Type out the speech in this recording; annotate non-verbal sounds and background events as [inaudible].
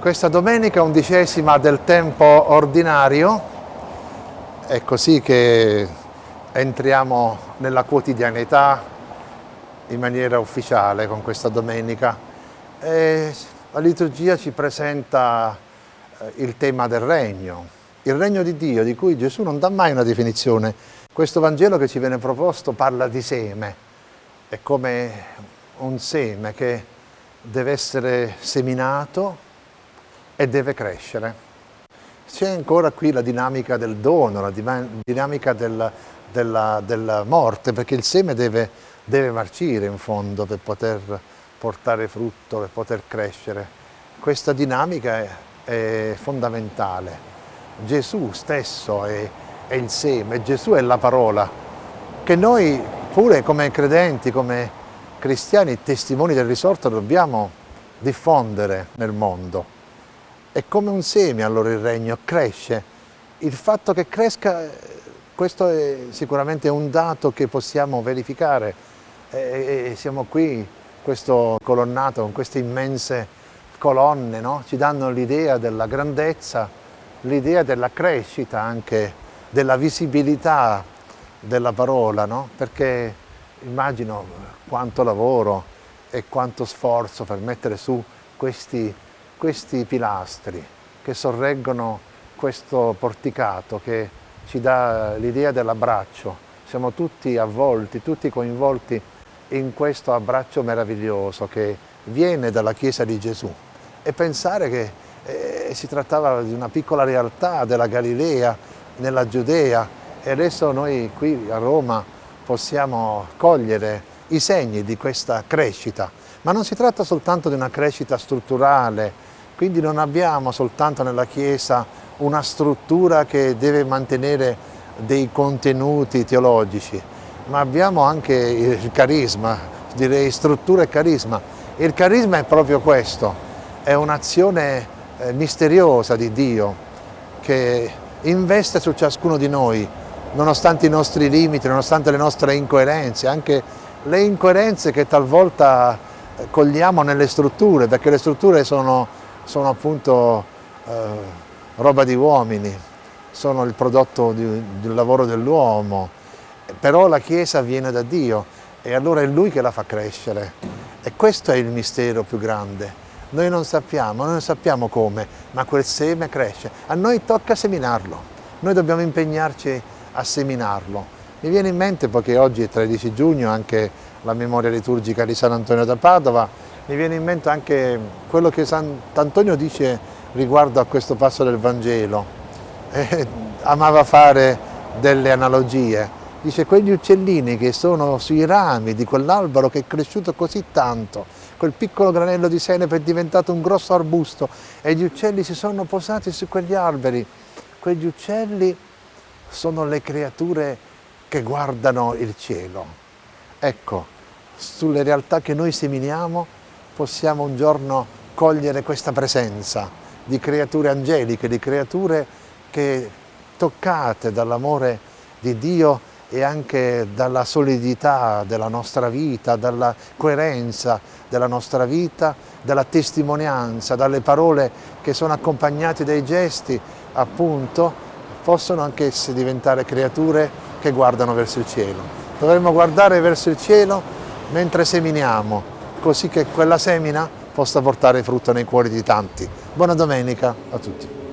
Questa domenica undicesima del tempo ordinario, è così che entriamo nella quotidianità in maniera ufficiale con questa domenica. E la liturgia ci presenta eh, il tema del regno, il regno di Dio di cui Gesù non dà mai una definizione. Questo Vangelo che ci viene proposto parla di seme, è come un seme che deve essere seminato e deve crescere. C'è ancora qui la dinamica del dono, la dinamica del, della, della, morte, perché il seme deve, deve marcire in fondo per poter portare frutto, per poter crescere. Questa dinamica è, è fondamentale. Gesù stesso è, è il seme, Gesù è la parola, che noi pure come credenti, come cristiani, testimoni del risorto, dobbiamo diffondere nel mondo. È come un seme allora il regno, cresce. Il fatto che cresca, questo è sicuramente un dato che possiamo verificare. E siamo qui, questo colonnato con queste immense colonne, no? ci danno l'idea della grandezza, l'idea della crescita anche, della visibilità della parola, no? perché immagino quanto lavoro e quanto sforzo per mettere su questi questi pilastri che sorreggono questo porticato che ci dà l'idea dell'abbraccio. Siamo tutti avvolti, tutti coinvolti in questo abbraccio meraviglioso che viene dalla Chiesa di Gesù e pensare che eh, si trattava di una piccola realtà della Galilea, nella Giudea e adesso noi qui a Roma possiamo cogliere i segni di questa crescita, ma non si tratta soltanto di una crescita strutturale, quindi non abbiamo soltanto nella Chiesa una struttura che deve mantenere dei contenuti teologici, ma abbiamo anche il carisma, direi struttura e carisma. Il carisma è proprio questo, è un'azione eh, misteriosa di Dio che investe su ciascuno di noi, nonostante i nostri limiti, nonostante le nostre incoerenze, anche le incoerenze che talvolta eh, cogliamo nelle strutture, perché le strutture sono sono appunto eh, roba di uomini, sono il prodotto di, del lavoro dell'uomo, però la Chiesa viene da Dio e allora è Lui che la fa crescere e questo è il mistero più grande. Noi non sappiamo, noi non sappiamo come, ma quel seme cresce. A noi tocca seminarlo, noi dobbiamo impegnarci a seminarlo. Mi viene in mente, poiché oggi è 13 giugno, anche la memoria liturgica di San Antonio da Padova, mi viene in mente anche quello che Sant'Antonio dice riguardo a questo passo del Vangelo. [laughs] Eh, amava fare delle analogie. Dice quegli uccellini che sono sui rami di quell'albero che è cresciuto così tanto, quel piccolo granello di senepe è diventato un grosso arbusto e gli uccelli si sono posati su quegli alberi. Quegli uccelli sono le creature che guardano il cielo. Ecco, sulle realtà che noi seminiamo possiamo un giorno cogliere questa presenza di creature angeliche, di creature che toccate dall'amore di Dio e anche dalla solidità della nostra vita, dalla coerenza della nostra vita, dalla testimonianza, dalle parole che sono accompagnate dai gesti, appunto, possono anch'esse diventare creature che guardano verso il cielo. Dovremmo guardare verso il cielo mentre seminiamo, così che quella semina possa portare frutto nei cuori di tanti. Buona domenica a tutti.